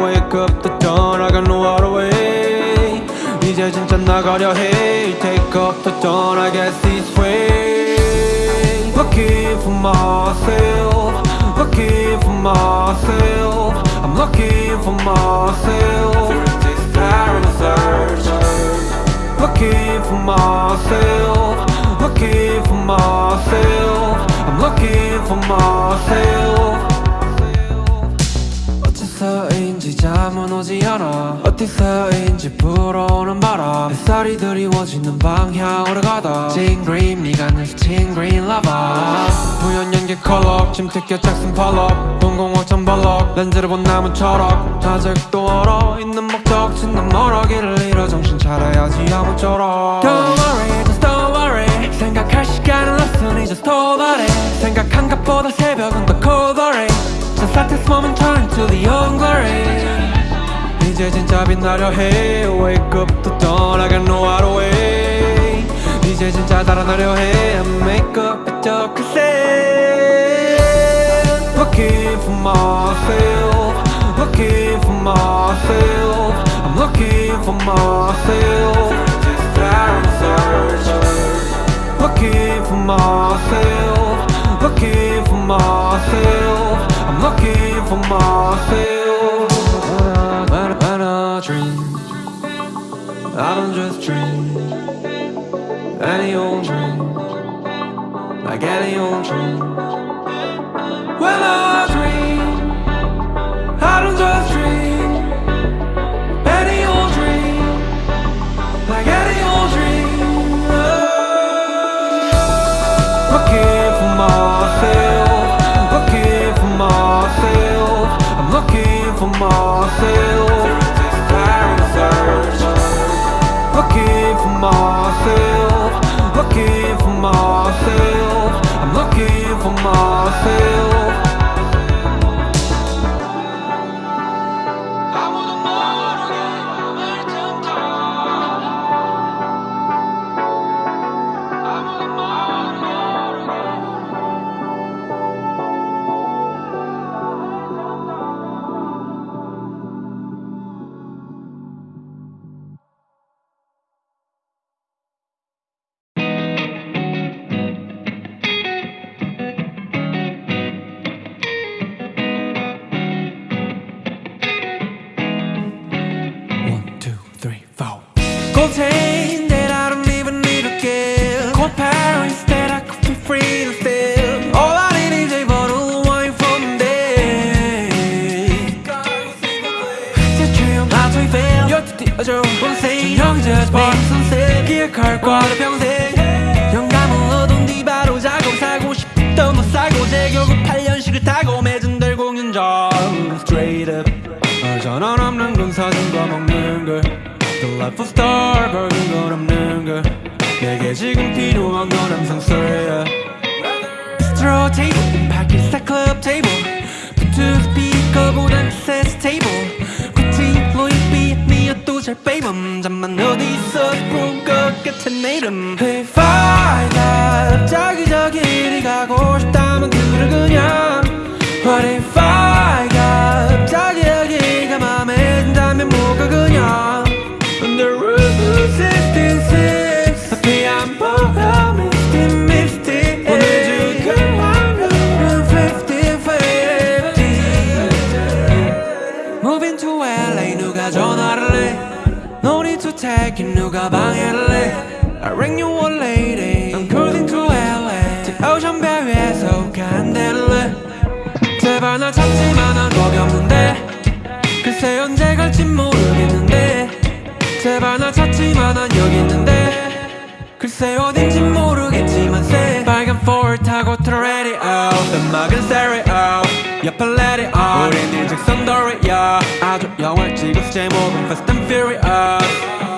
wake up the dawn I got no other way 이제 진짜 나가려 해 Take off the dawn I guess this way Looking for myself Looking for myself I'm looking for myself This time search Looking for myself Looking for myself I'm looking for myself 무너지 않아. 어디서인지 불어오는 바람. 햇살이 드리워지는 방향 오르가다. 징그린 네가 늘 징그린 라바 부연 연기 컬러 침특해 작슨 팔럭 동공어천 발럭 렌즈를 본 나무 철학. 아직도 얼어 있는 목적 진난 멀어 길을 잃어 정신 차려야지 아무쪼록. Don't worry just don't worry. 생각할 시간은 없으니 just hold on it. 생각한 것보다 새벽은 더 cold already Just let this moment turn to the young glory 이제 진짜 빛나려 해 Wake up to dawn I got no other way 이제 진짜 달아나려 해 I make up 그저 그새 Looking for myself Looking for myself I'm looking for myself Looking for myself I, when I dream I don't just dream. Any old dream Like any old dream. When I to it 누가 방해를 해 I ring you one lady. I'm cruising to LA 제 오션 배 위에서 간대를 제발 날 찾지만 한 겁이 없는데. 글쎄 언제 갈지 모르겠는데. 제발 날 찾지만 난 여기 있는데. 글쎄 어딘지 모르겠지만 새 빨간 포를 타고 틀어 ready out 음악은 stereo. 옆에 let it out 우린 일직선 도리야 아주 영화를 찍어서 제목은 Fast and Furious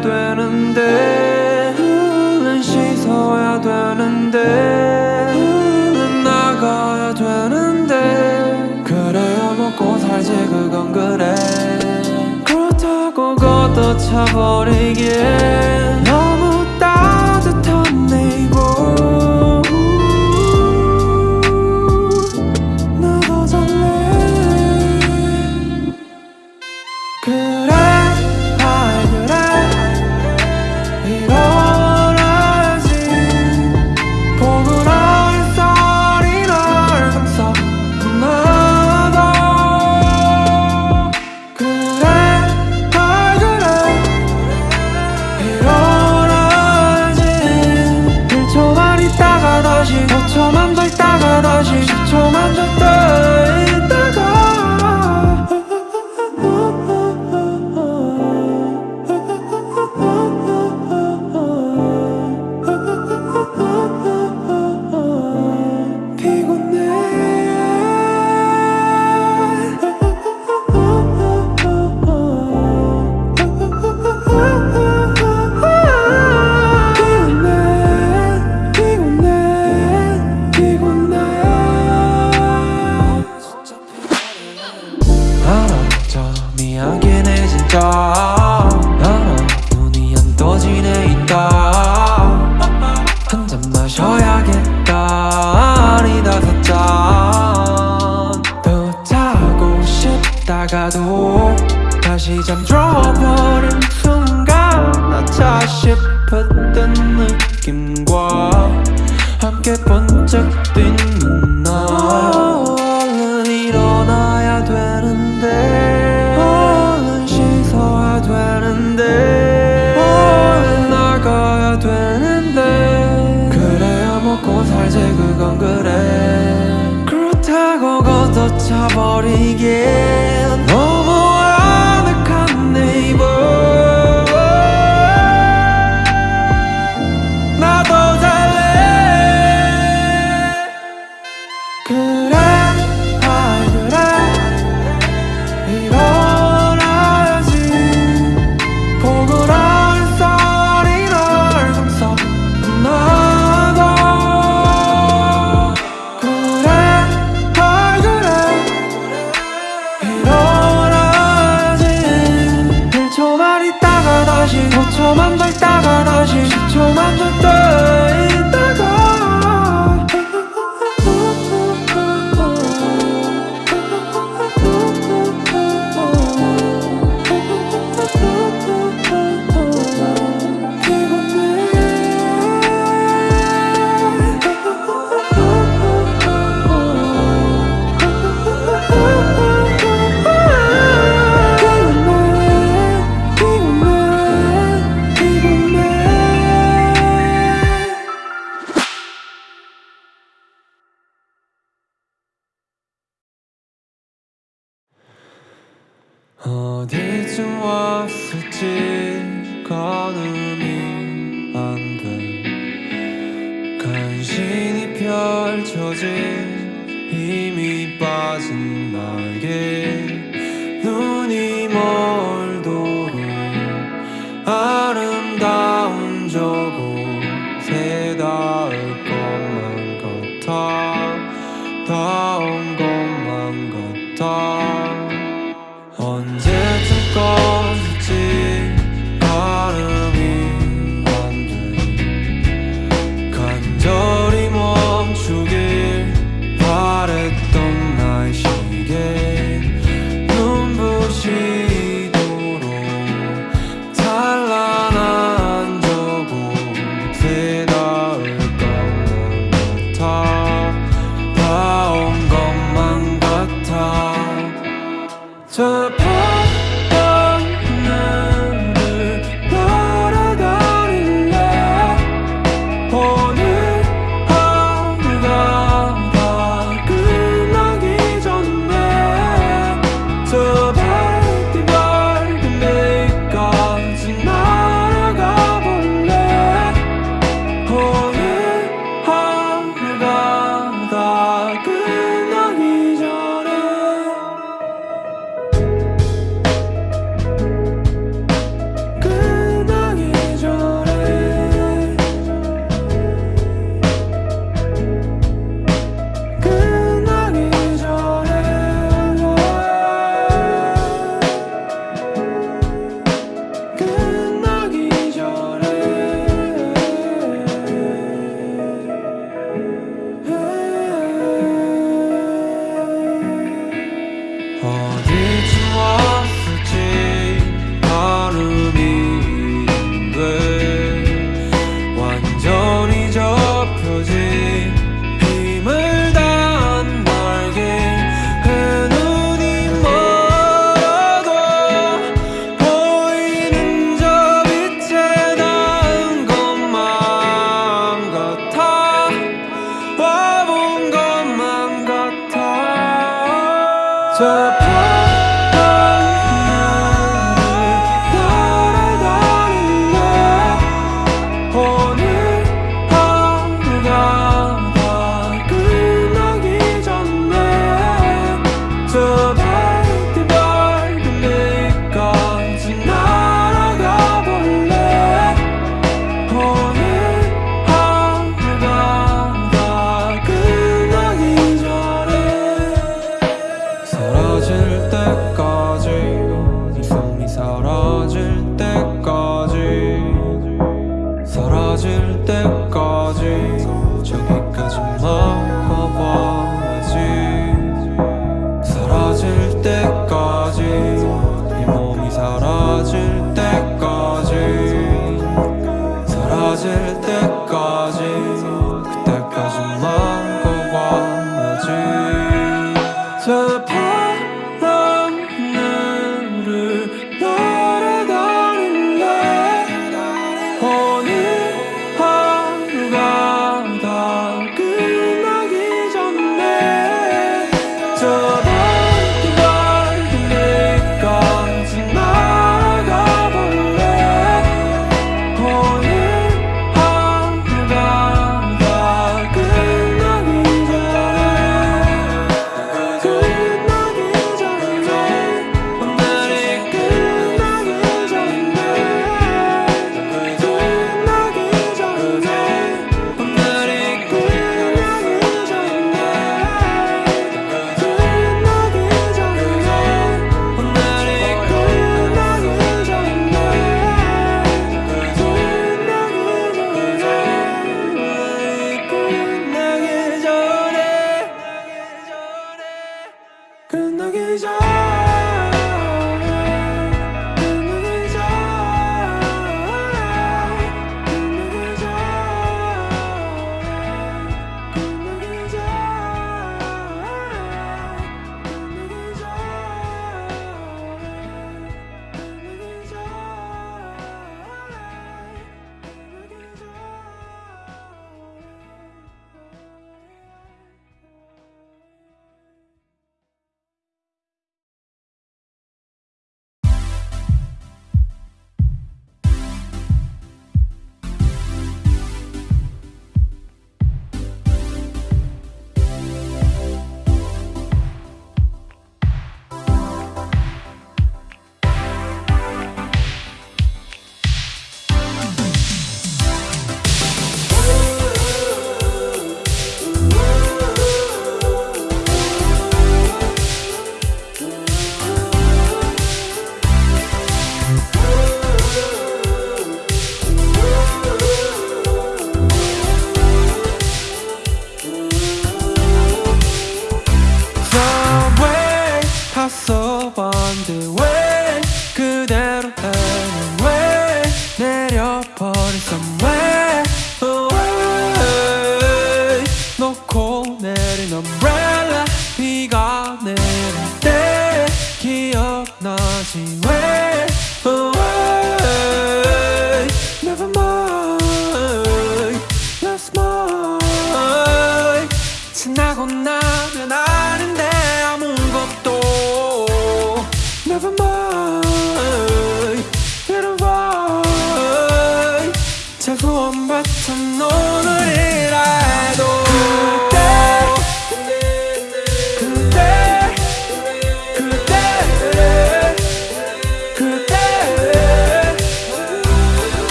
되는데 난 씻어야 되는데 난 나가야 되는데. 그래야 먹고 살지 그건 그래. 그렇다고 걷어차버리기엔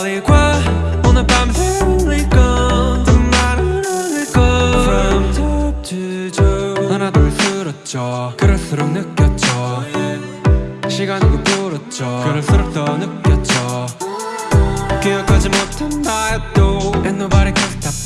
멀리 과 오늘 밤 들릴 건또 나를 울릴 건 From top to toe. 하나 둘 쓰러져 그럴수록 느꼈죠. 시간은 거꾸렸죠. 그럴수록 더 느꼈죠. 기억하지 못한 나의 또 And nobody can stop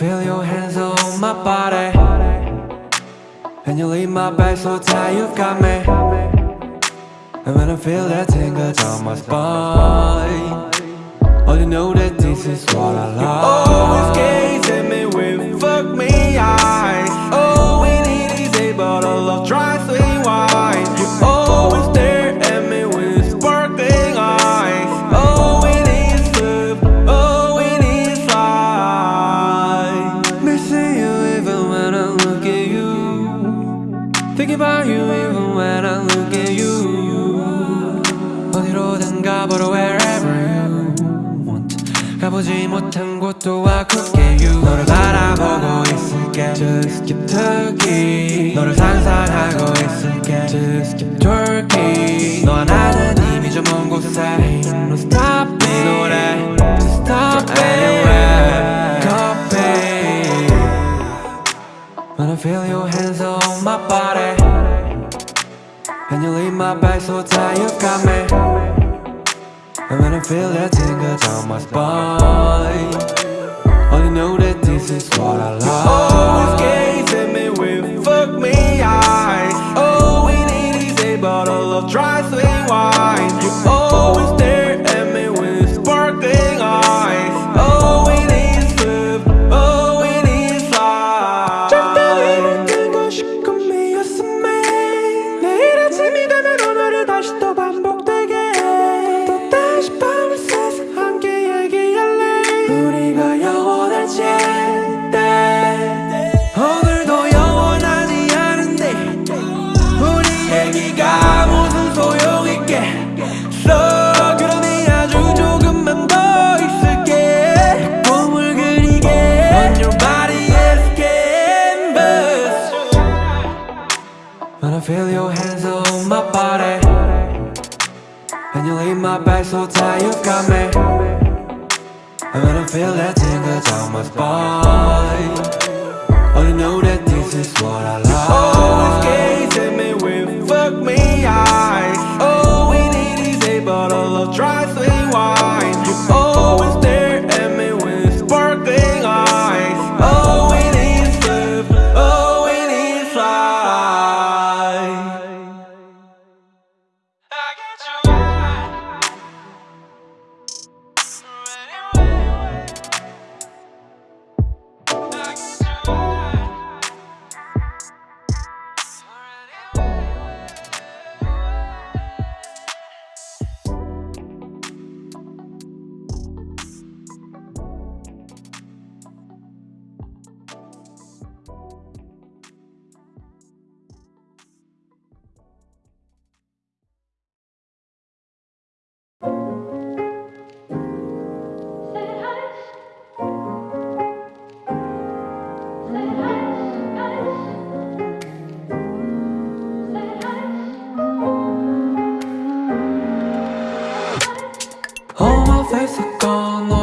Feel your hands on my body. And you leave my back so tight, you've got me. And when I feel that tingle down my spine Oh, you know that this is what I like. You always gave Just keep turkey 너를 상상하고 있을게. Just keep turkey 너 하나는 이미 저 먼 곳에 No stop 네 노래. Just stop anywhere Coffee Wanna feel your hands on my body. And you leave my back so tight you got me. And when I feel that tingle down my spine. All you know that is what I like Always gazing me with fuck me eyes. All we need is a bottle of dry sweet wine. You hands on my body And you leave my back so tight, you've got me. And when I feel that tingle down my spine I know that this is what I like. высоко, но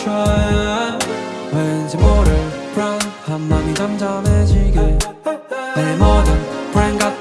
try 왠지 모를 불안한 맘이 잠잠해지게. 내 모든 불안 같은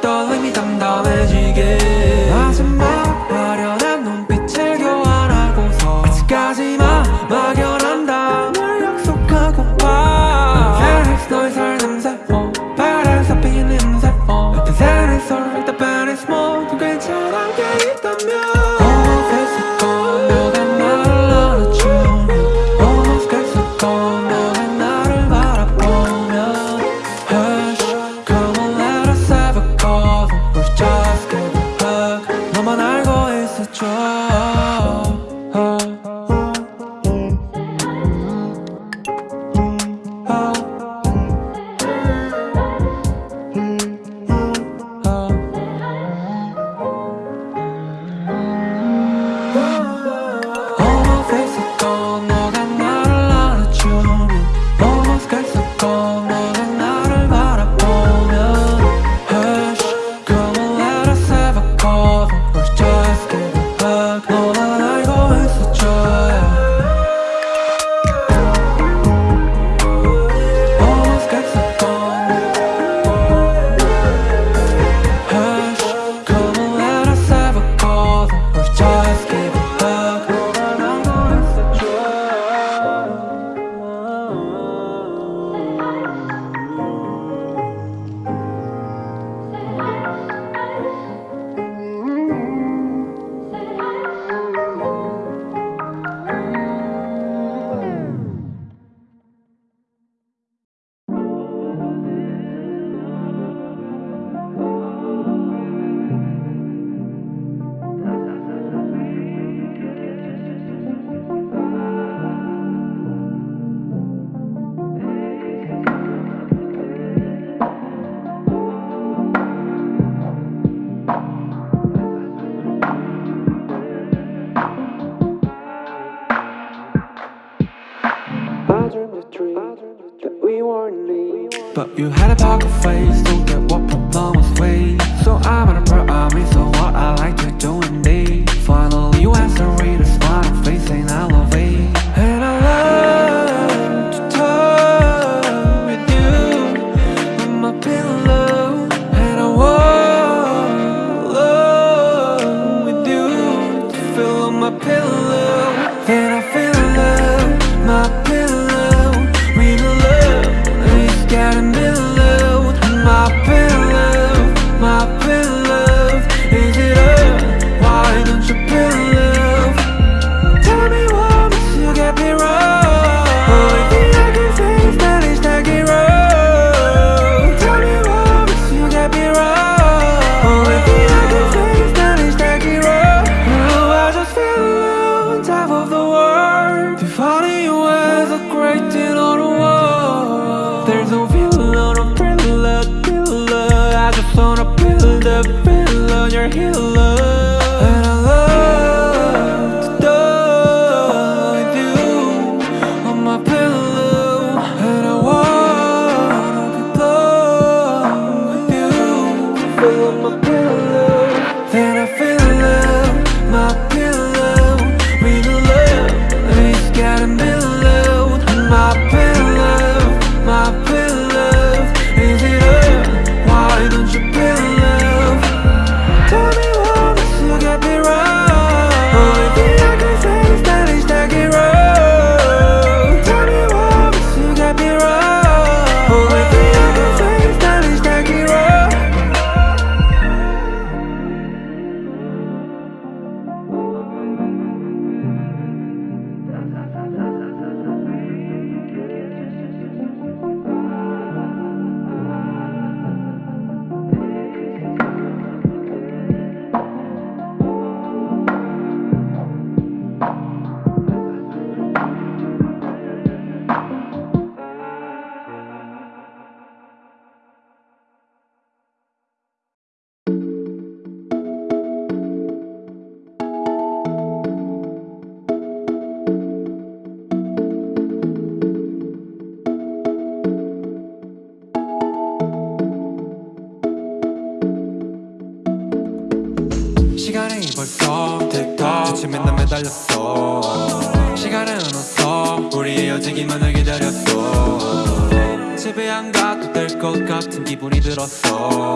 시간은 없어. 우리 헤어지기만을 기다렸어. 집에 안 가도 될 것 같은 기분이 들었어.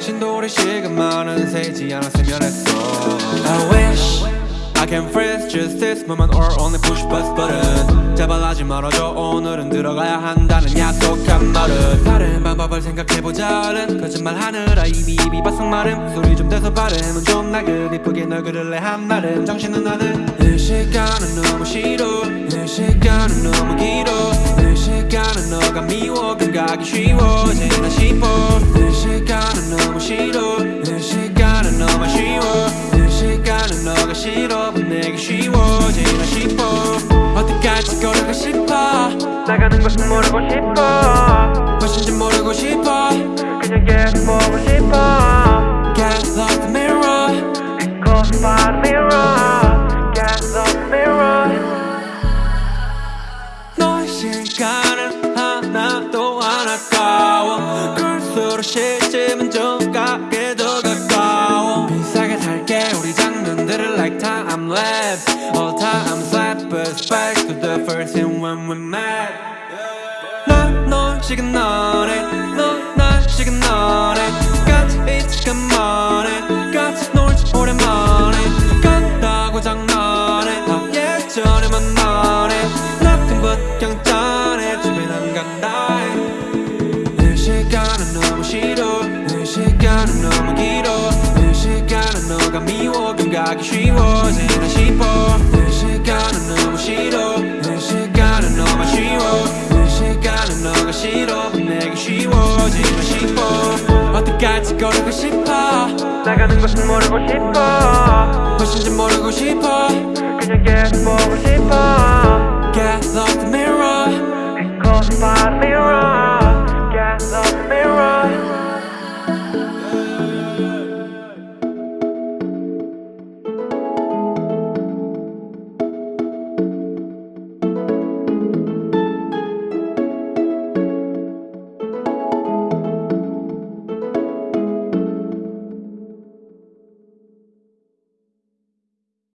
신도리 시간만은 새지 않았으면 했어. I wish I can freeze just this moment or only push bus button. 제발 하지 말아줘. 오늘은 들어가야 한다는 약속한 말은. 다른 방법을 생각해보자 얼른 거짓말 하느라 이미 입이 바싹 마름. 소리 좀 대서 발음은 좀 나긋 이쁘게 널 그릴래 한 말은. 정신은 나는 이 시간은 너무 싫어. 이 시간은 너무 길어. 이 시간은 너가 미워. 감각이 쉬워지나 싶어. 이 시간은 너무 싫어. 이 시간은 너무 쉬워. 이 시간은 너가 싫어. 보내기 쉬워지나 싶어. 어디까지 걸어가 싶어. 나가는 것은 모르고 싶어. 무엇인지 모르고 싶어. 그냥 계속 보고 싶어. Get lost the mirror. Close by the mirror. Get lost the mirror. 너의 시간은 하나도 안 아까워. 그럴수록 시점 like time lapse All time slap us back to the first thing when we met 난널 지금 너네 너날 지금 너 미워 감각이 쉬워지나 싶어. 이 시간은 너무 싫어. 이 시간은 너무 쉬워. 이 시간은 너가 싫어. 보내기 쉬워지나 싶어. 어디까지 걸어가 싶어. 나가는 것은 모르고 싶어. 무엇인지 모르고 싶어. 그냥 계속 보고 싶어. Get lost the mirror. Close by the mirror